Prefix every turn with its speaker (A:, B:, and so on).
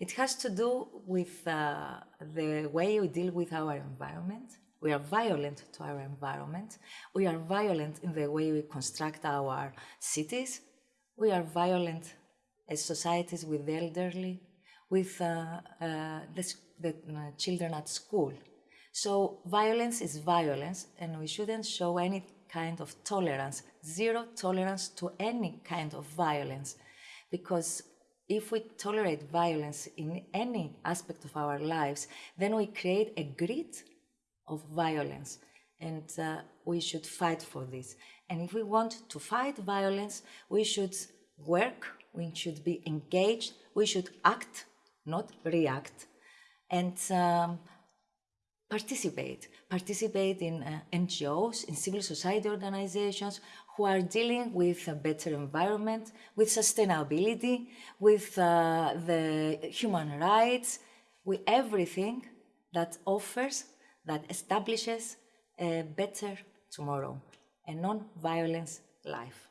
A: It has to do with uh, the way we deal with our environment. We are violent to our environment. We are violent in the way we construct our cities. We are violent as societies with the elderly, with uh, uh, the, the uh, children at school. So violence is violence, and we shouldn't show any kind of tolerance, zero tolerance to any kind of violence, because if we tolerate violence in any aspect of our lives, then we create a grid of violence. And uh, we should fight for this. And if we want to fight violence, we should work, we should be engaged, we should act, not react, and um, participate. Participate in uh, NGOs, in civil society organizations who are dealing with a better environment, with sustainability, with uh, the human rights, with everything that offers, that establishes a better tomorrow, a non-violence life.